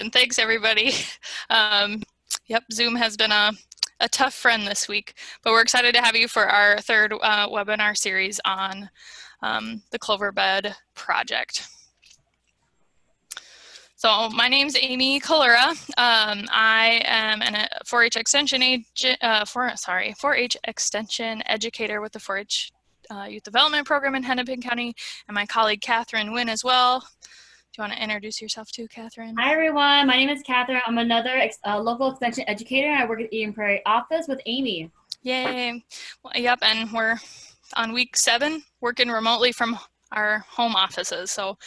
And thanks everybody. Um, yep, Zoom has been a, a tough friend this week, but we're excited to have you for our third uh, webinar series on um, the Cloverbud project. So my name's Amy Kalura. Um, I am a 4-H extension agent, uh, sorry, 4-H extension educator with the 4-H uh, Youth Development Program in Hennepin County, and my colleague Catherine Wynn as well. Do you want to introduce yourself too, Catherine? Hi everyone, my name is Catherine. I'm another ex uh, local extension educator. I work at Eden Prairie office with Amy. Yay! Well, yep, and we're on week seven, working remotely from our home offices. So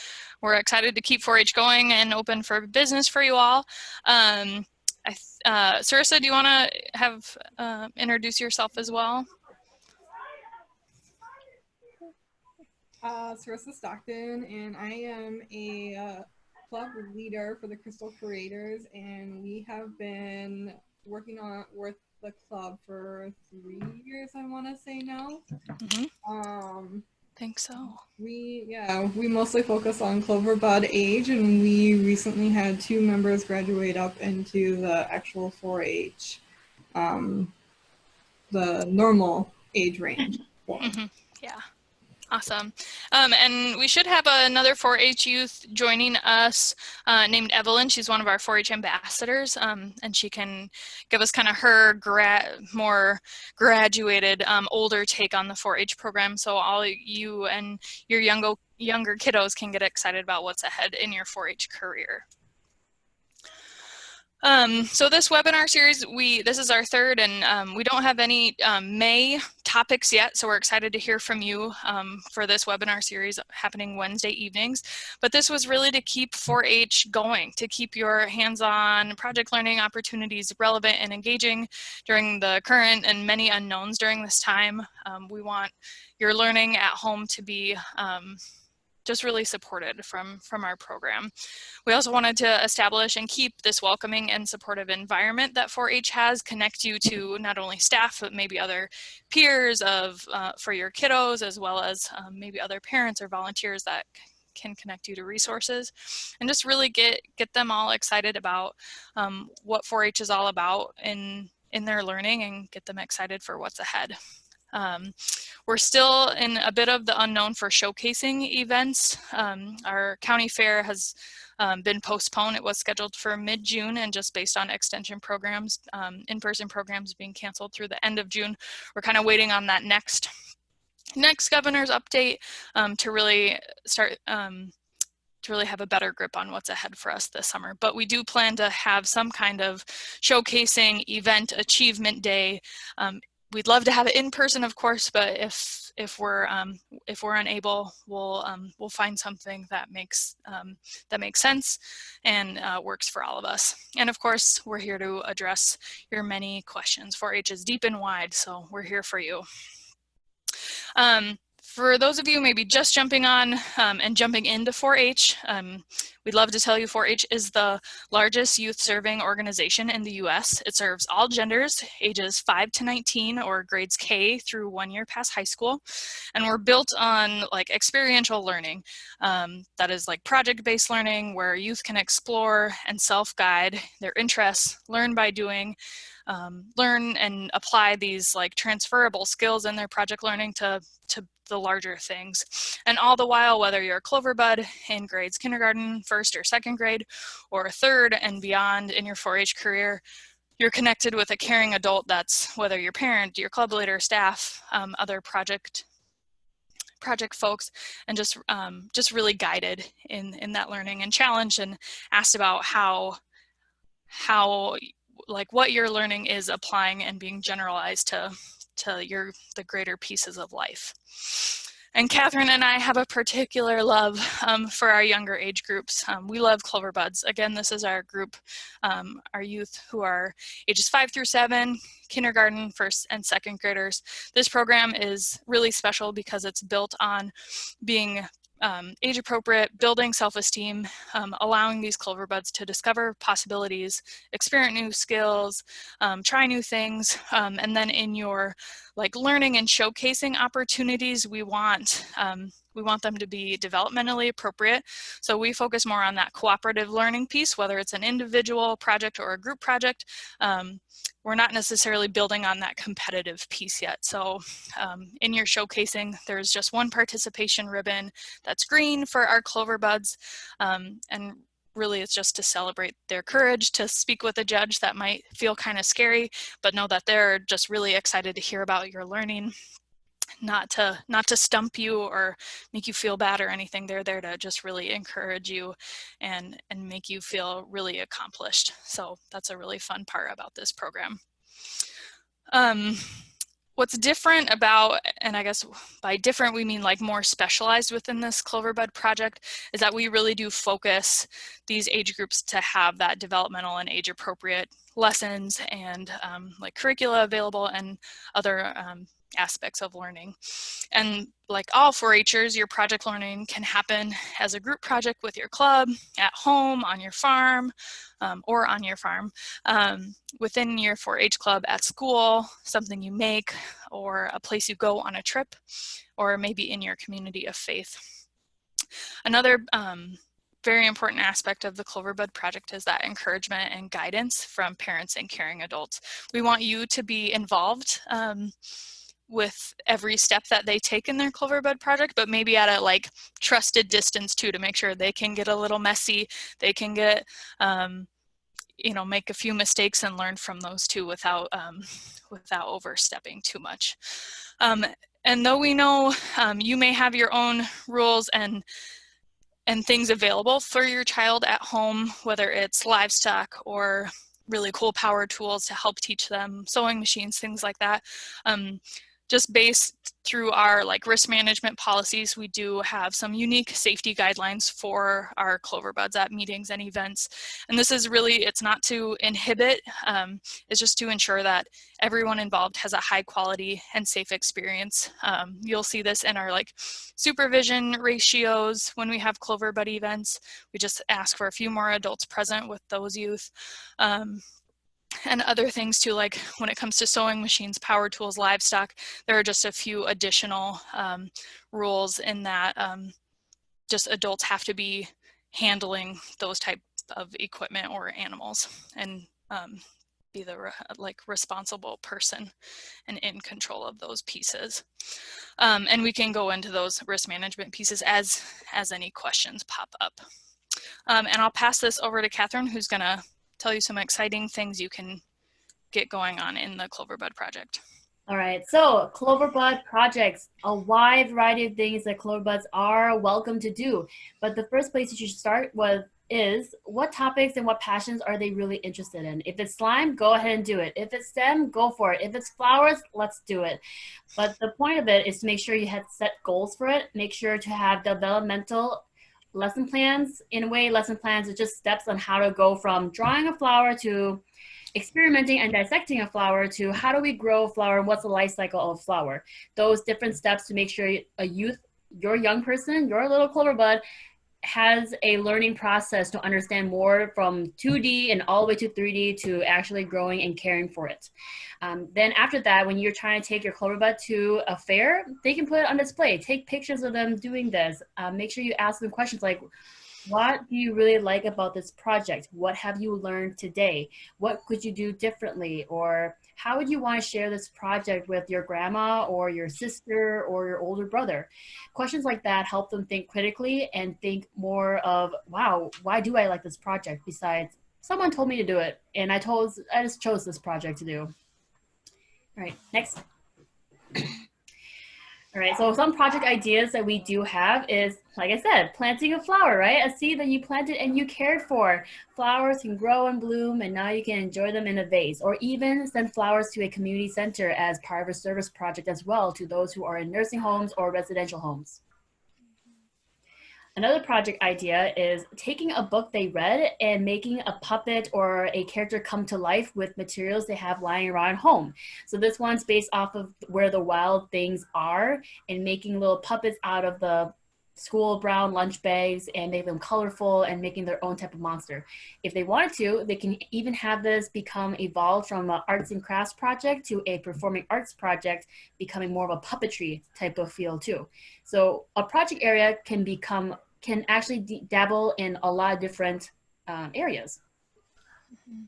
we're excited to keep 4-H going and open for business for you all. Um, I, uh, Sarissa, do you want to have uh, introduce yourself as well? Uh, Sarissa Stockton, and I am a uh, club leader for the Crystal Creators, and we have been working on with the club for three years. I want to say now. Mm -hmm. Um, think so. We, yeah, we mostly focus on Clover Bud age and we recently had two members graduate up into the actual 4-H, um, the normal age range. Mm -hmm. Yeah. Awesome. Um, and we should have another 4-H youth joining us uh, named Evelyn. She's one of our 4-H ambassadors, um, and she can give us kind of her gra more graduated, um, older take on the 4-H program. So all you and your younger, younger kiddos can get excited about what's ahead in your 4-H career. Um, so this webinar series, we this is our third and um, we don't have any um, May topics yet, so we're excited to hear from you um, for this webinar series happening Wednesday evenings. But this was really to keep 4-H going, to keep your hands-on project learning opportunities relevant and engaging during the current and many unknowns during this time. Um, we want your learning at home to be um, just really supported from, from our program. We also wanted to establish and keep this welcoming and supportive environment that 4-H has, connect you to not only staff, but maybe other peers of uh, for your kiddos, as well as um, maybe other parents or volunteers that can connect you to resources and just really get get them all excited about um, what 4-H is all about in in their learning and get them excited for what's ahead. Um, we're still in a bit of the unknown for showcasing events. Um, our county fair has um, been postponed. It was scheduled for mid-June and just based on extension programs, um, in-person programs being canceled through the end of June, we're kind of waiting on that next next governor's update um, to really start um, to really have a better grip on what's ahead for us this summer. But we do plan to have some kind of showcasing event achievement day um, we'd love to have it in person, of course, but if if we're um, if we're unable, we'll um, we'll find something that makes um, that makes sense and uh, works for all of us. And of course, we're here to address your many questions. 4-H is deep and wide, so we're here for you. Um, for those of you maybe just jumping on um, and jumping into 4-H, um, we'd love to tell you 4-H is the largest youth serving organization in the US. It serves all genders, ages 5 to 19 or grades K through one year past high school. And we're built on like experiential learning. Um, that is like project-based learning where youth can explore and self-guide their interests, learn by doing, um, learn and apply these like transferable skills in their project learning to, to the larger things. And all the while, whether you're a Cloverbud in grades kindergarten, first or second grade, or third and beyond in your 4-H career, you're connected with a caring adult that's whether your parent, your club leader, staff, um, other project project folks and just um, just really guided in in that learning and challenged and asked about how how like what you're learning is applying and being generalized to to your the greater pieces of life. And Catherine and I have a particular love um, for our younger age groups. Um, we love Clover Buds. Again, this is our group, um, our youth who are ages five through seven, kindergarten, first and second graders. This program is really special because it's built on being um, age appropriate, building self-esteem, um, allowing these clover buds to discover possibilities, experience new skills, um, try new things, um, and then in your like learning and showcasing opportunities, we want um, we want them to be developmentally appropriate. So we focus more on that cooperative learning piece, whether it's an individual project or a group project. Um, we're not necessarily building on that competitive piece yet. So um, in your showcasing, there's just one participation ribbon that's green for our clover buds. Um, and really it's just to celebrate their courage to speak with a judge that might feel kind of scary, but know that they're just really excited to hear about your learning not to not to stump you or make you feel bad or anything. They're there to just really encourage you and and make you feel really accomplished. So that's a really fun part about this program. Um, what's different about and i guess by different we mean like more specialized within this cloverbud project is that we really do focus these age groups to have that developmental and age appropriate lessons and um, like curricula available and other um, aspects of learning. And like all 4-Hers, your project learning can happen as a group project with your club, at home, on your farm, um, or on your farm, um, within your 4-H club, at school, something you make, or a place you go on a trip, or maybe in your community of faith. Another um, very important aspect of the Cloverbud project is that encouragement and guidance from parents and caring adults. We want you to be involved um, with every step that they take in their Cloverbud project, but maybe at a like trusted distance too to make sure they can get a little messy, they can get, um, you know, make a few mistakes and learn from those too without, um, without overstepping too much. Um, and though we know um, you may have your own rules and and things available for your child at home, whether it's livestock or really cool power tools to help teach them, sewing machines, things like that. Um, just based through our like risk management policies, we do have some unique safety guidelines for our clover buds at meetings and events. And this is really, it's not to inhibit, um, it's just to ensure that everyone involved has a high quality and safe experience. Um, you'll see this in our like supervision ratios when we have clover bud events. We just ask for a few more adults present with those youth. Um, and other things too, like when it comes to sewing machines, power tools, livestock, there are just a few additional um, rules in that um, just adults have to be handling those type of equipment or animals and um, be the re like responsible person and in control of those pieces. Um, and we can go into those risk management pieces as, as any questions pop up. Um, and I'll pass this over to Catherine, who's gonna tell you some exciting things you can get going on in the Cloverbud project. All right, so Cloverbud projects, a wide variety of things that Cloverbuds are welcome to do. But the first place you should start with is what topics and what passions are they really interested in? If it's slime, go ahead and do it. If it's STEM, go for it. If it's flowers, let's do it. But the point of it is to make sure you have set goals for it. Make sure to have developmental lesson plans. In a way, lesson plans are just steps on how to go from drawing a flower to experimenting and dissecting a flower to how do we grow a flower and what's the life cycle of a flower. Those different steps to make sure a youth, your young person, your little clover bud has a learning process to understand more from 2D and all the way to 3D to actually growing and caring for it. Um, then after that, when you're trying to take your clover bud to a fair, they can put it on display. Take pictures of them doing this. Uh, make sure you ask them questions like, what do you really like about this project? What have you learned today? What could you do differently? Or how would you want to share this project with your grandma or your sister or your older brother? Questions like that help them think critically and think more of, wow, why do I like this project besides someone told me to do it and I told I just chose this project to do. All right, next. All right, so some project ideas that we do have is, like I said, planting a flower, right? A seed that you planted and you cared for. Flowers can grow and bloom and now you can enjoy them in a vase or even send flowers to a community center as part of a service project as well to those who are in nursing homes or residential homes. Another project idea is taking a book they read and making a puppet or a character come to life with materials they have lying around home. So this one's based off of where the wild things are and making little puppets out of the school brown lunch bags and make them colorful and making their own type of monster. If they wanted to, they can even have this become evolved from an arts and crafts project to a performing arts project, becoming more of a puppetry type of feel too. So a project area can become, can actually dabble in a lot of different um, areas. Mm -hmm.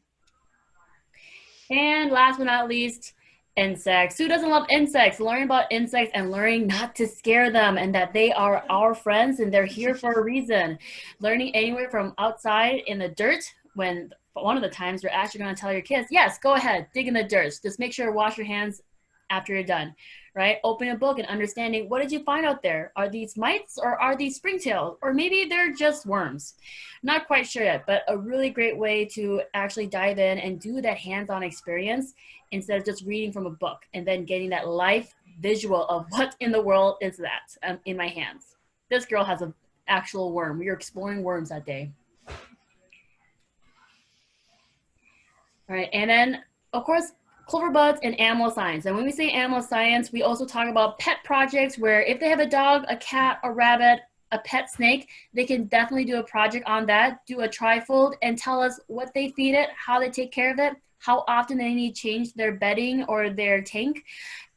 And last but not least, insects. Who doesn't love insects? Learning about insects and learning not to scare them and that they are our friends and they're here for a reason. Learning anywhere from outside in the dirt when one of the times you're actually going to tell your kids, yes, go ahead, dig in the dirt. Just make sure to wash your hands after you're done right? Open a book and understanding what did you find out there? Are these mites or are these springtails? Or maybe they're just worms. Not quite sure yet, but a really great way to actually dive in and do that hands-on experience instead of just reading from a book and then getting that life visual of what in the world is that um, in my hands. This girl has an actual worm. We were exploring worms that day. All right, and then of course, clover buds and animal science. And when we say animal science, we also talk about pet projects where if they have a dog, a cat, a rabbit, a pet snake, they can definitely do a project on that, do a trifold and tell us what they feed it, how they take care of it, how often they need to change their bedding or their tank,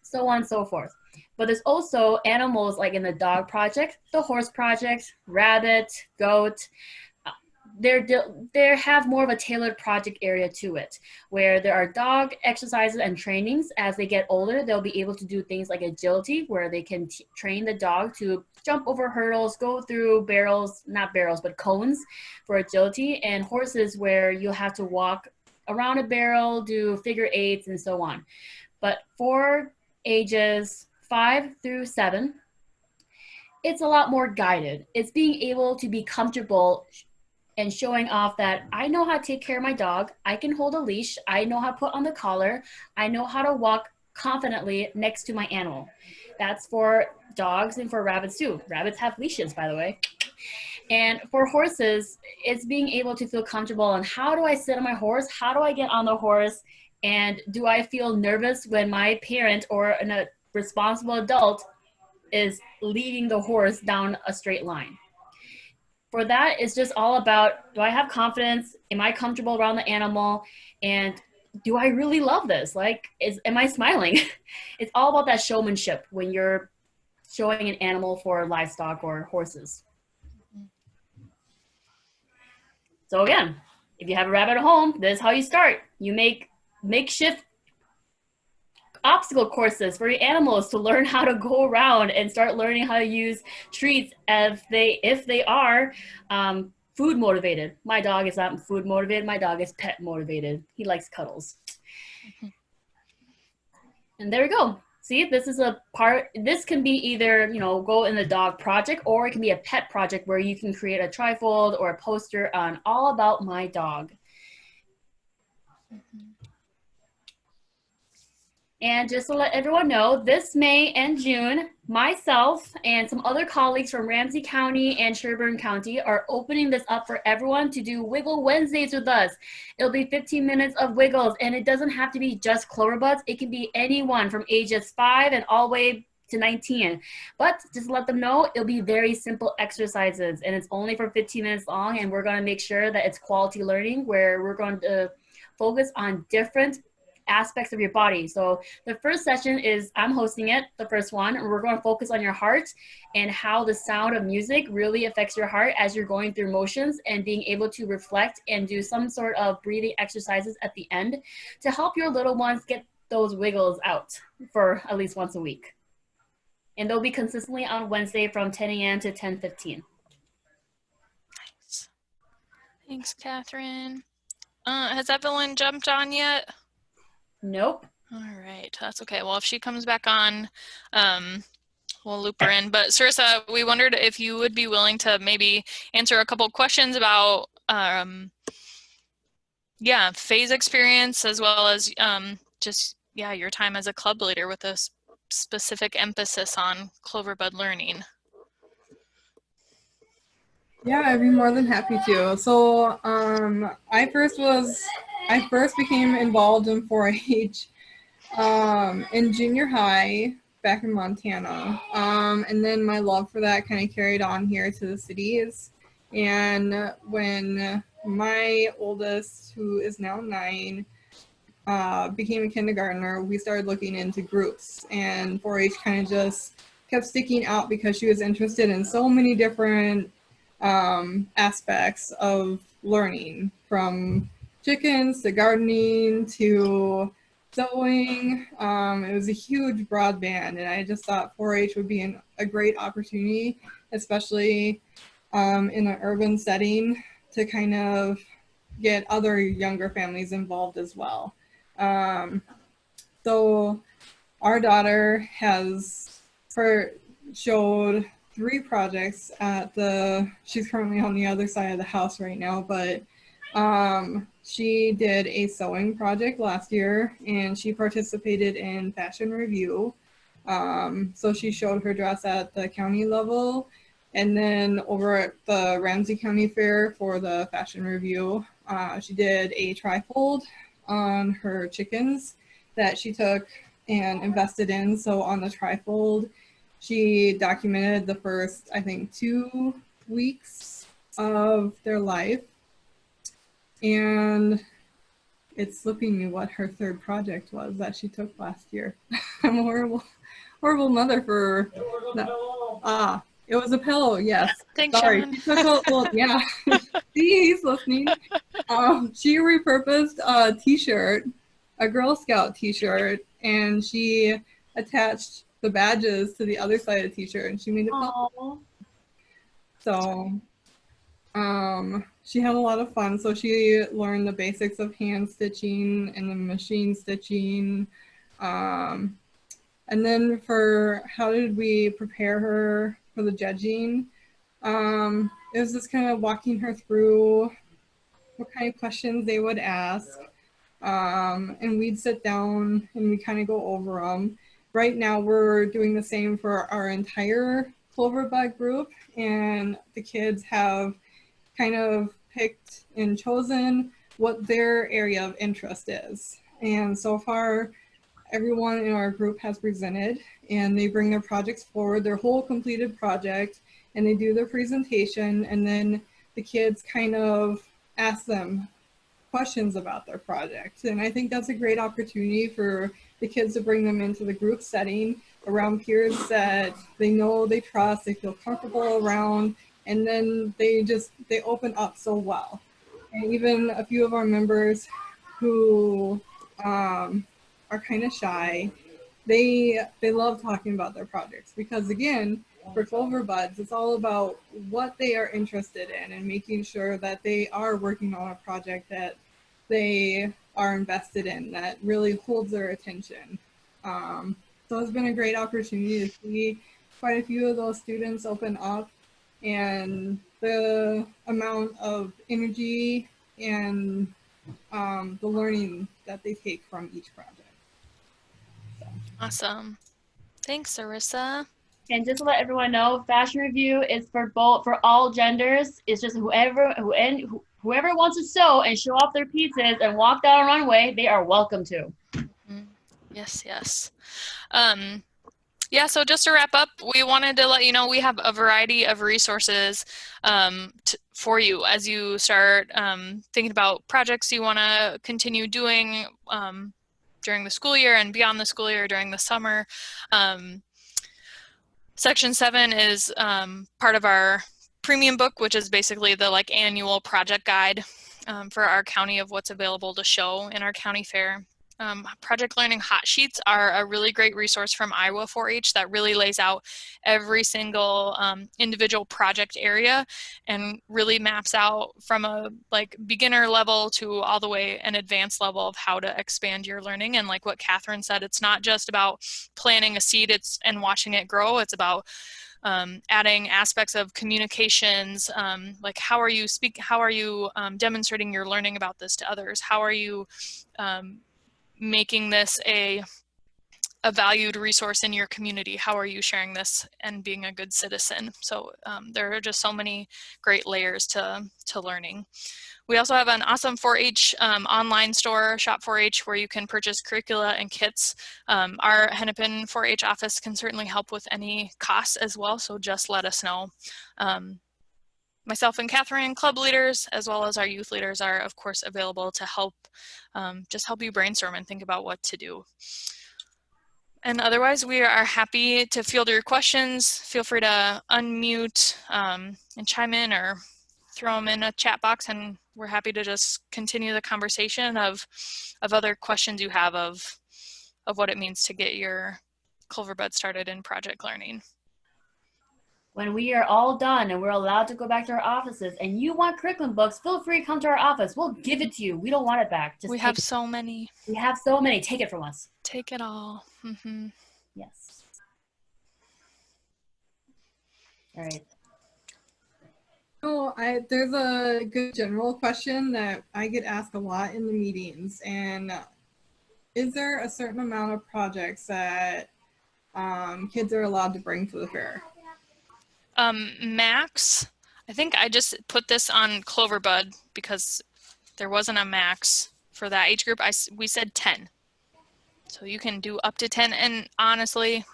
so on and so forth. But there's also animals like in the dog project, the horse project, rabbit, goat, uh, they're they have more of a tailored project area to it where there are dog exercises and trainings as they get older they'll be able to do things like agility where they can train the dog to jump over hurdles go through barrels not barrels but cones for agility and horses where you'll have to walk around a barrel do figure eights and so on but for ages five through seven it's a lot more guided. It's being able to be comfortable and showing off that I know how to take care of my dog. I can hold a leash. I know how to put on the collar. I know how to walk confidently next to my animal. That's for dogs and for rabbits too. Rabbits have leashes, by the way. And for horses, it's being able to feel comfortable on how do I sit on my horse? How do I get on the horse? And do I feel nervous when my parent or a uh, responsible adult is leading the horse down a straight line? for that, it's just all about, do I have confidence? Am I comfortable around the animal? And do I really love this? Like, is, am I smiling? it's all about that showmanship when you're showing an animal for livestock or horses. So again, if you have a rabbit at home, this is how you start. You make makeshift obstacle courses for your animals to learn how to go around and start learning how to use treats if they if they are um, food motivated. My dog is not food motivated. My dog is pet motivated. He likes cuddles. Mm-hmm. And there we go. See, this is a part, this can be either, you know, go in the dog project or it can be a pet project where you can create a trifold or a poster on all about my dog. Mm -hmm. And just to let everyone know, this May and June, myself and some other colleagues from Ramsey County and Sherburne County are opening this up for everyone to do Wiggle Wednesdays with us. It'll be 15 minutes of wiggles, and it doesn't have to be just cloverbuds. It can be anyone from ages 5 and all the way to 19. But just let them know, it'll be very simple exercises, and it's only for 15 minutes long, and we're going to make sure that it's quality learning where we're going to focus on different aspects of your body. So the first session is I'm hosting it, the first one, we're going to focus on your heart and how the sound of music really affects your heart as you're going through motions and being able to reflect and do some sort of breathing exercises at the end to help your little ones get those wiggles out for at least once a week. And they'll be consistently on Wednesday from 10 a.m. to 10.15. Nice. Thanks, Catherine. Uh, has Evelyn jumped on yet? Nope. All right, that's okay. Well, if she comes back on, um, we'll loop her in. But Sarissa, we wondered if you would be willing to maybe answer a couple questions about, um, yeah, phase experience as well as um, just, yeah, your time as a club leader with a specific emphasis on Cloverbud learning. Yeah, I'd be more than happy to. So um, I first was I first became involved in 4-H um, in junior high. back in Montana. Um, and then my love for that kind of carried on here to the cities. And when my oldest, who is now nine, uh, became a kindergartner, we started looking into groups. And 4 H kind of just kept sticking out because she was interested in so many different um, aspects of learning from chickens to gardening to sewing. Um, it was a huge broadband, and I just thought 4-H would be an, a great opportunity, especially um, in an urban setting, to kind of get other younger families involved as well. Um, so our daughter has for showed three projects at the she's currently on the other side of the house right now but um, she did a sewing project last year and she participated in fashion revue. Um, so she showed her dress at the county level and then over at the Ramsey County Fair for the fashion revue, uh, she did a trifold on her chickens that she took and invested in. So on the trifold, she documented the first, I think, two weeks of their life and it's slipping me what her third project was that she took last year. I'm a horrible, horrible mother for that. Ah, it was a pillow. Yes. Thanks, Sorry. Shannon. She took a, well, yeah. See, he's listening. Um, she repurposed a T-shirt, a Girl Scout T-shirt, and she attached the badges to the other side of the T-shirt, and she made it. Aww. So, um, she had a lot of fun. So she learned the basics of hand stitching and the machine stitching. Um, and then for how did we prepare her for the judging? Um, it was just kind of walking her through what kind of questions they would ask. Um, and we'd sit down and we kind of go over them. Right now we're doing the same for our entire Cloverbud group and the kids have kind of picked and chosen what their area of interest is. And so far, everyone in our group has presented and they bring their projects forward, their whole completed project, and they do their presentation and then the kids kind of ask them questions about their project. And I think that's a great opportunity for the kids to bring them into the group setting around peers that they know, they trust, they feel comfortable around, and then they just they open up so well. And even a few of our members who um, are kind of shy they they love talking about their projects because again for clover buds it's all about what they are interested in and making sure that they are working on a project that they are invested in that really holds their attention. Um, so it's been a great opportunity to see quite a few of those students open up and the amount of energy and um, the learning that they take from each project. Awesome. Thanks, Sarissa. And just to let everyone know, fashion revue is for both for all genders. It's just whoever who and who, whoever wants to sew and show off their pieces and walk down a runway, they are welcome to. Mm, Yes, yes. Um, yeah, so just to wrap up, we wanted to let you know we have a variety of resources um, for you as you start um, thinking about projects you want to continue doing um, during the school year and beyond the school year during the summer. Um, section seven is um, part of our premium book, which is basically the like annual project guide um, for our county of what's available to show in our county fair. Um, Project Learning Hot Sheets are a really great resource from Iowa 4-H that really lays out every single um, individual project area and really maps out from a like beginner level to all the way an advanced level of how to expand your learning. And like what Catherine said, it's not just about planting a seed it's and watching it grow. It's about um, adding aspects of communications, um, like how are you speak, how are you um, demonstrating your learning about this to others? How are you um, making this a a valued resource in your community. How are you sharing this and being a good citizen? So um, there are just so many great layers to, to learning. We also have an awesome 4-H um, online store, Shop 4-H, where you can purchase curricula and kits. Um, our Hennepin 4-H office can certainly help with any costs as well, so just let us know. Um, myself and Catherine, club leaders, as well as our youth leaders are, of course, available to help, um, just help you brainstorm and think about what to do. And otherwise, we are happy to field your questions. Feel free to unmute um, and chime in or throw them in a chat box and we're happy to just continue the conversation of, of other questions you have of, of what it means to get your Clover Bud started in project learning. When we are all done and we're allowed to go back to our offices and you want curriculum books, feel free to come to our office. We'll give it to you. We don't want it back. Just we have so many. We have so many. Take it from us. Take it all. Mm -hmm. Yes. All right. Oh, I, there's a good general question that I get asked a lot in the meetings. And is there a certain amount of projects that um, kids are allowed to bring to the fair? Um, max, I think I just put this on Cloverbud because there wasn't a max for that age group. I, we said 10. So you can do up to 10. And honestly,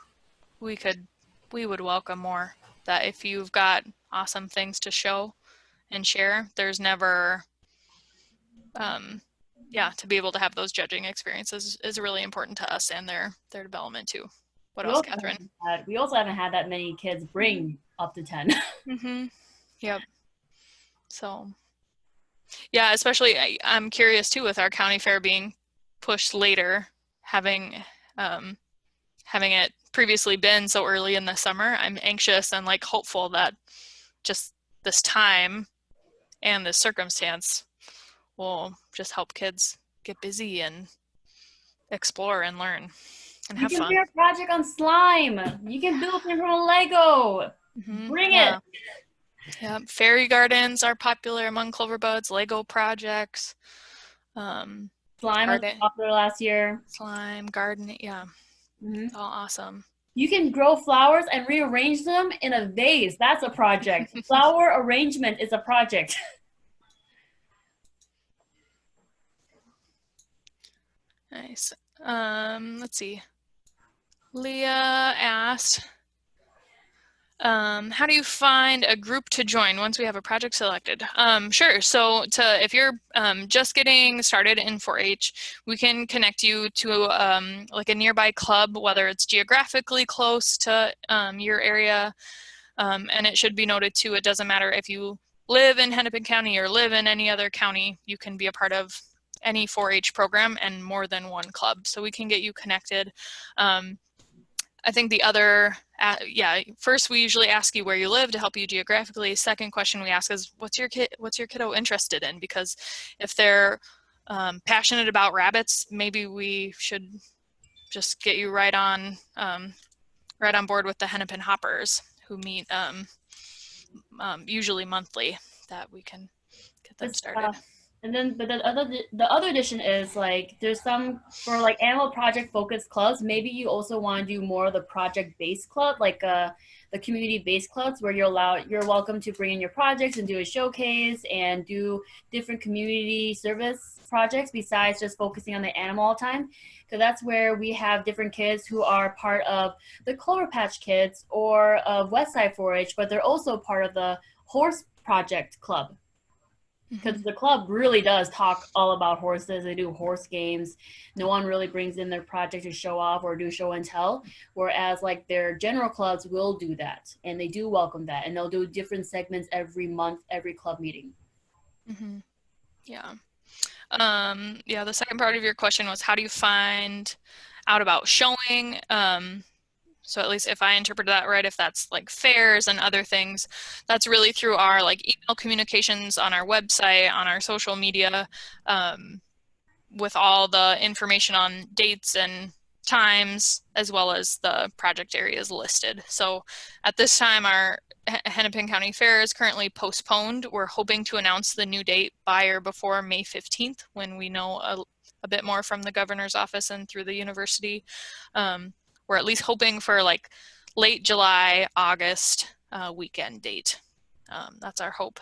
we could, we would welcome more that if you've got awesome things to show and share. There's never, um, yeah, to be able to have those judging experiences is really important to us and their their development too. What we else, Catherine? Had, we also haven't had that many kids bring up to 10. mm-hmm. Yep. So, yeah, especially I, I'm curious too with our county fair being pushed later, having um, having it previously been so early in the summer. I'm anxious and like hopeful that just this time and this circumstance will just help kids get busy and explore and learn and have you can fun. do a project on slime. You can build it from a Lego. Mm -hmm. Bring yeah. it. Yeah, fairy gardens are popular among clover buds. Lego projects. Um, slime garden. was popular last year. Slime, garden, yeah. Mm -hmm. All awesome. You can grow flowers and rearrange them in a vase. That's a project. Flower arrangement is a project. nice. Um, let's see. Leah asked, um, how do you find a group to join once we have a project selected? Um, sure. So to if you're um, just getting started in 4-H, we can connect you to um, like a nearby club, whether it's geographically close to um, your area. Um, and it should be noted too, it doesn't matter if you live in Hennepin County or live in any other county, you can be a part of any 4-H program and more than one club. So we can get you connected. Um, I think the other, uh, yeah, first we usually ask you where you live to help you geographically. Second question we ask is what's your kid, what's your kiddo interested in? Because if they're um, passionate about rabbits, maybe we should just get you right on, um, right on board with the Hennepin Hoppers who meet um, um usually monthly that we can get them started. And then, but the other the other addition is like there's some for like animal project focused clubs. Maybe you also want to do more of the project based club, like uh, the community based clubs, where you're allowed you're welcome to bring in your projects and do a showcase and do different community service projects besides just focusing on the animal all the time. Because that's where we have different kids who are part of the Clover Patch Kids or of Westside 4-H, but they're also part of the Horse Project Club because the club really does talk all about horses. They do horse games. No one really brings in their project to show off or do show and tell. Whereas like their general clubs will do that, and they do welcome that, and they'll do different segments every month, every club meeting. Mm-hmm. Yeah. Um, yeah. The second part of your question was how do you find out about showing? Um, so at least if I interpret that right, if that's like fairs and other things, that's really through our like email communications on our website, on our social media, um, with all the information on dates and times, as well as the project areas listed. So at this time, our Hennepin County Fair is currently postponed. We're hoping to announce the new date by or before May 15th when we know a, a bit more from the governor's office and through the university. Um, we're at least hoping for like late July, August uh, weekend date. Um, that's our hope.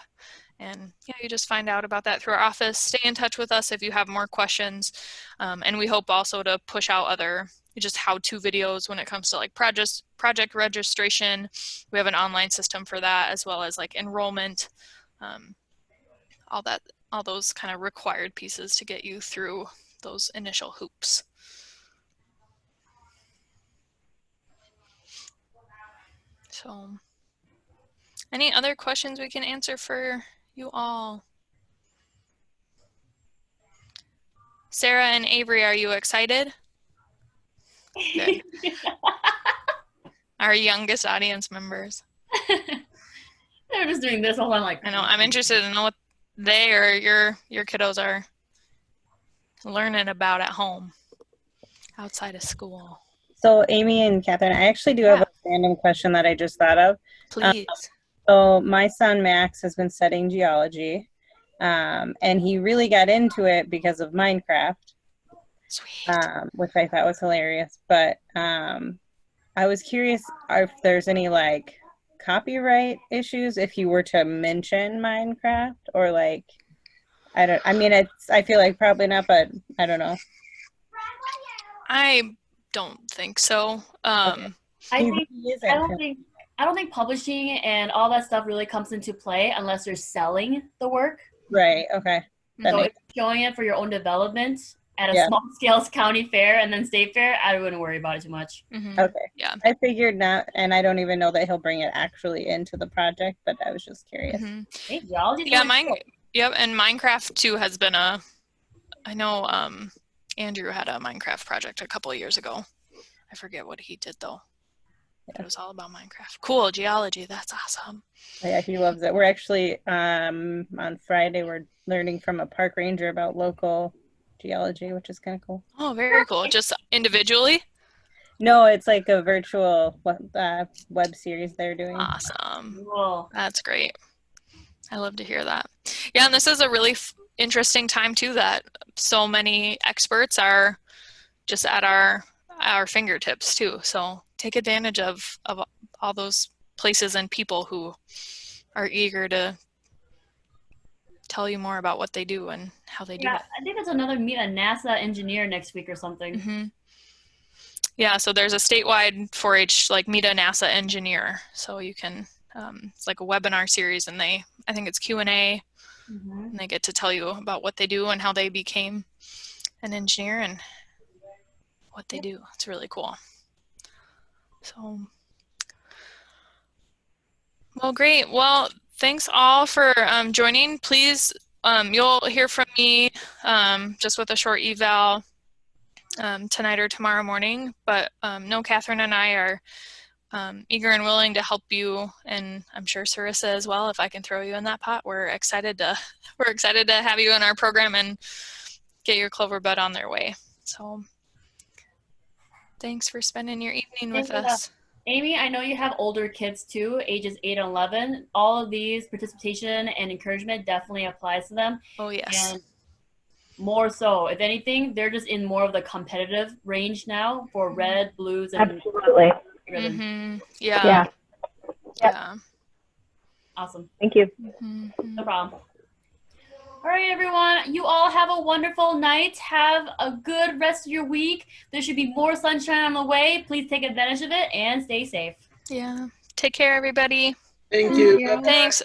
And yeah, you just find out about that through our office. Stay in touch with us if you have more questions. Um, and we hope also to push out other just how-to videos when it comes to like project project registration. We have an online system for that as well as like enrollment, um, all that, all those kind of required pieces to get you through those initial hoops. So, any other questions we can answer for you all? Sarah and Avery, are you excited? Good. Our youngest audience members. They're just doing this all I'm like. I know. I'm interested to know what they or your your kiddos are learning about at home, outside of school. So, Amy and Catherine, I actually do have a random question that I just thought of. Please. So, my son Max has been studying geology, um, and he really got into it because of Minecraft, Sweet. um, which I thought was hilarious. But um, I was curious if there's any like copyright issues if you were to mention Minecraft or like. I don't. I mean, it's. I feel like probably not, but I don't know. I don't think so. Um, I think. I don't think I don't think publishing and all that stuff really comes into play unless you're selling the work. Right. Okay. That so makes- if you're showing it for your own development at a Yeah. small scale county fair and then state fair, I wouldn't worry about it too much. mhm. Okay. Yeah. I figured not, and I don't even know that he'll bring it actually into the project, but I was just curious. Mhm. Hey, geology's Yeah, mine. cool. Yep, and Minecraft too has been a. I know um, Andrew had a Minecraft project a couple of years ago. I forget what he did though. But It was all about Minecraft. Cool geology. That's awesome. Yeah, he loves it. We're actually um, on Friday. We're learning from a park ranger about local geology, which is kind of cool. Oh, very cool. Just individually. No, it's like a virtual web, uh, web series they're doing. Awesome. Cool. That's great. I love to hear that. Yeah, and this is a really f- interesting time too that so many experts are just at our our fingertips too. So take advantage of of all those places and people who are eager to tell you more about what they do and how they do Yeah, it. I think there's another meet a NASA engineer next week or something. hmm Yeah, so there's a statewide 4-H like meet a NASA engineer. So you can um, it's like a webinar series, and they I think it's Q and A, Mhm. and they get to tell you about what they do and how they became an engineer and what they do. It's really cool. So, well, great. Well, thanks all for um, joining. Please, um, you'll hear from me um, just with a short eval um, tonight or tomorrow morning. But um, no, Catherine and I are um, eager and willing to help you, and I'm sure Sarissa as well. If I can throw you in that pot, we're excited to we're excited to have you in our program and get your clover bud on their way. So, thanks for spending your evening with Thank you. us. Amy, I know you have older kids too, ages 8 and 11. All of these participation and encouragement definitely applies to them. Oh yes. And more so, if anything, they're just in more of the competitive range now for red, blues, and Absolutely. Ribbon. hmm Yeah. Yeah. Yeah. Awesome. Thank you. Mhm. No problem. All right, everyone. You all have a wonderful night. Have a good rest of your week. There should be more sunshine on the way. Please take advantage of it and stay safe. Yeah. Take care, everybody. Thank you. Yeah. Thanks.